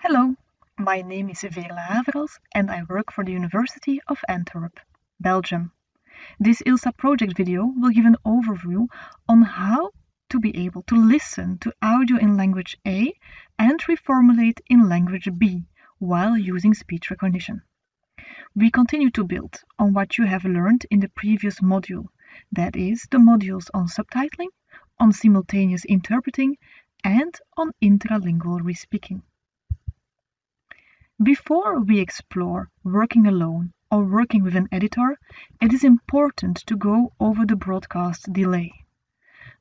Hello, my name is Veerle Haverels and I work for the University of Antwerp, Belgium. This ILSA project video will give an overview on how to be able to listen to audio in language A and reformulate in language B while using speech recognition. We continue to build on what you have learned in the previous module, that is, the modules on subtitling, on simultaneous interpreting, and on intralingual respeaking. Before we explore working alone or working with an editor, it is important to go over the broadcast delay.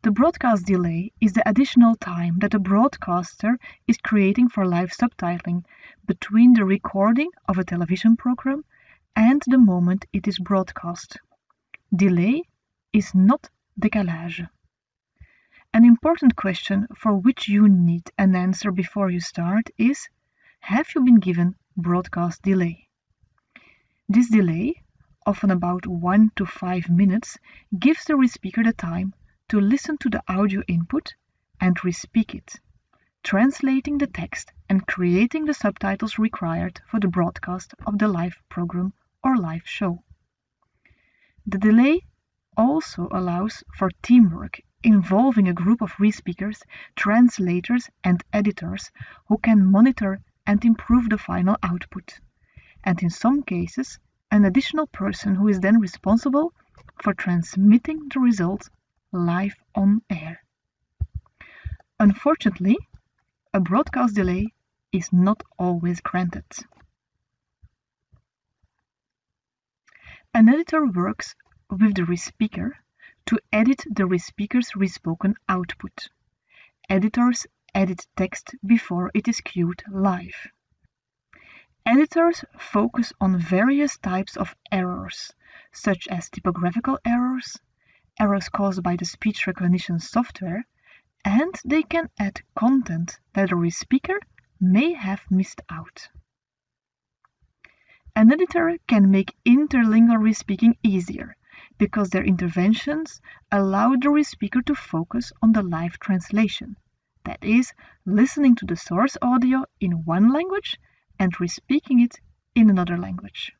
The broadcast delay is the additional time that a broadcaster is creating for live subtitling between the recording of a television program and the moment it is broadcast. Delay is not décalage. An important question for which you need an answer before you start is have you been given broadcast delay? This delay, often about 1 to 5 minutes, gives the respeaker the time to listen to the audio input and respeak it, translating the text and creating the subtitles required for the broadcast of the live program or live show. The delay also allows for teamwork involving a group of respeakers, translators, and editors who can monitor and improve the final output. And in some cases, an additional person who is then responsible for transmitting the result live on air. Unfortunately, a broadcast delay is not always granted. An editor works with the respeaker to edit the respeaker's respoken output. Editors edit text before it is queued live. Editors focus on various types of errors, such as typographical errors, errors caused by the speech recognition software, and they can add content that the respeaker may have missed out. An editor can make interlingual respeaking easier because their interventions allow the respeaker to focus on the live translation that is, listening to the source audio in one language and respeaking it in another language.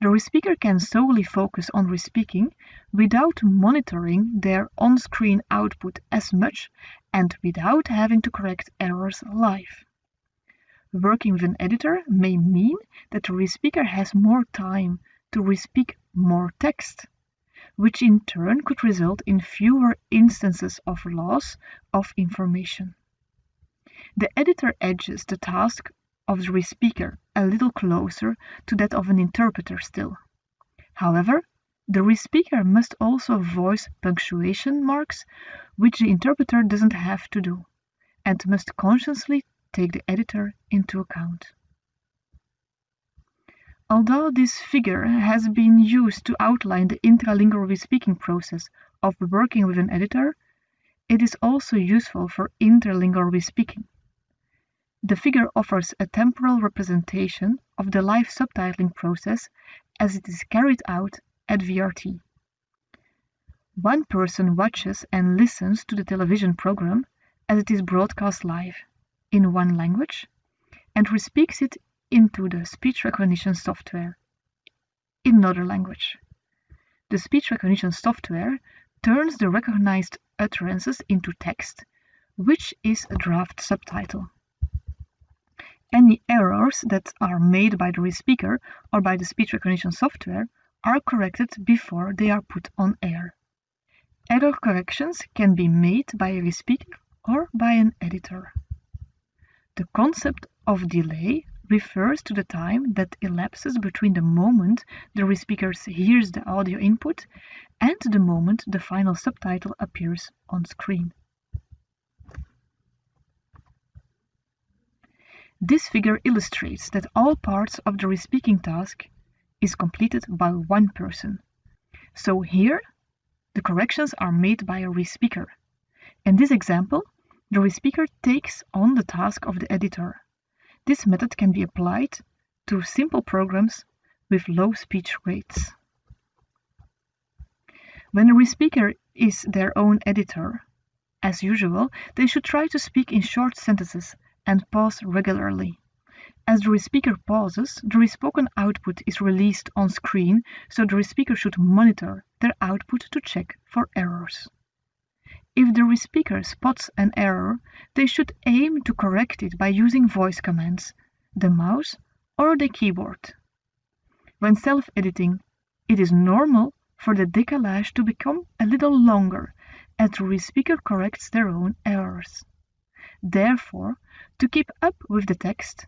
The respeaker can solely focus on respeaking without monitoring their on-screen output as much and without having to correct errors live. Working with an editor may mean that the respeaker has more time to respeak more text which in turn could result in fewer instances of loss of information. The editor edges the task of the respeaker a little closer to that of an interpreter still. However, the respeaker must also voice punctuation marks, which the interpreter doesn't have to do, and must consciously take the editor into account. Although this figure has been used to outline the intralingual speaking process of working with an editor, it is also useful for interlingual speaking. The figure offers a temporal representation of the live subtitling process as it is carried out at VRT. One person watches and listens to the television program as it is broadcast live in one language and respeaks it into the speech recognition software in another language. The speech recognition software turns the recognized utterances into text, which is a draft subtitle. Any errors that are made by the respeaker or by the speech recognition software are corrected before they are put on air. Error corrections can be made by a respeaker or by an editor. The concept of delay refers to the time that elapses between the moment the respeaker hears the audio input and the moment the final subtitle appears on screen. This figure illustrates that all parts of the respeaking task is completed by one person. So here, the corrections are made by a respeaker. In this example, the respeaker takes on the task of the editor. This method can be applied to simple programs with low speech rates. When a respeaker is their own editor, as usual, they should try to speak in short sentences and pause regularly. As the speaker pauses, the respoken output is released on screen, so the speaker should monitor their output to check for errors. If the speaker spots an error, they should aim to correct it by using voice commands, the mouse, or the keyboard. When self-editing, it is normal for the décalage to become a little longer as the speaker corrects their own errors. Therefore, to keep up with the text,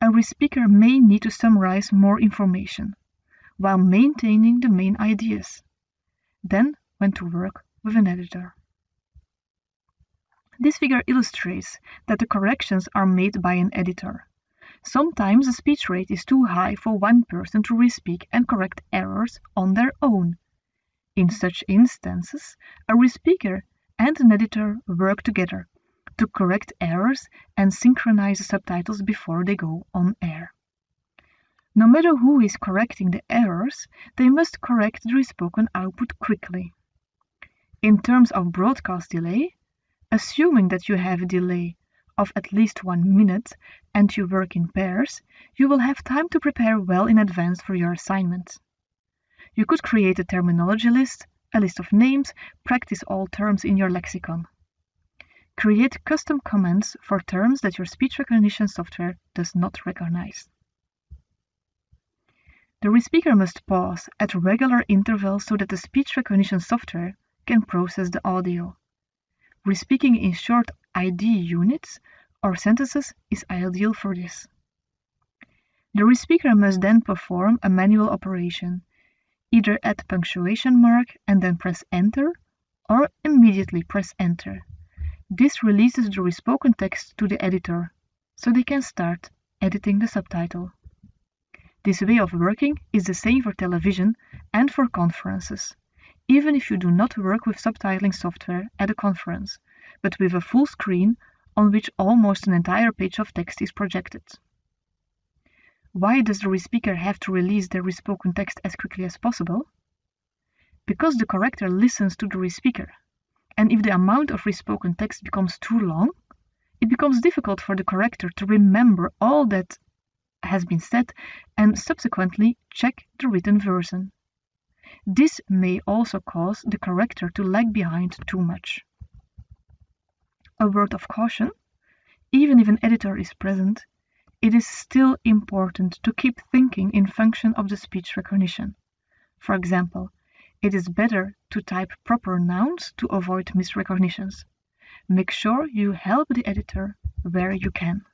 a speaker may need to summarize more information, while maintaining the main ideas. Then when to work with an editor. This figure illustrates that the corrections are made by an editor. Sometimes the speech rate is too high for one person to respeak and correct errors on their own. In such instances, a respeaker and an editor work together to correct errors and synchronize the subtitles before they go on air. No matter who is correcting the errors, they must correct the spoken output quickly. In terms of broadcast delay, assuming that you have a delay of at least one minute and you work in pairs, you will have time to prepare well in advance for your assignment. You could create a terminology list, a list of names, practice all terms in your lexicon. Create custom commands for terms that your speech recognition software does not recognize. The respeaker must pause at regular intervals so that the speech recognition software can process the audio. Respeaking in short idea units or sentences is ideal for this. The respeaker must then perform a manual operation, either at punctuation mark and then press enter or immediately press enter. This releases the respoken text to the editor, so they can start editing the subtitle. This way of working is the same for television and for conferences, even if you do not work with subtitling software at a conference, but with a full screen on which almost an entire page of text is projected. Why does the respeaker have to release their respoken text as quickly as possible? Because the corrector listens to the respeaker, and if the amount of respoken text becomes too long, it becomes difficult for the corrector to remember all that has been said and subsequently check the written version. This may also cause the corrector to lag behind too much. A word of caution, even if an editor is present, it is still important to keep thinking in function of the speech recognition. For example, it is better to type proper nouns to avoid misrecognitions. Make sure you help the editor where you can.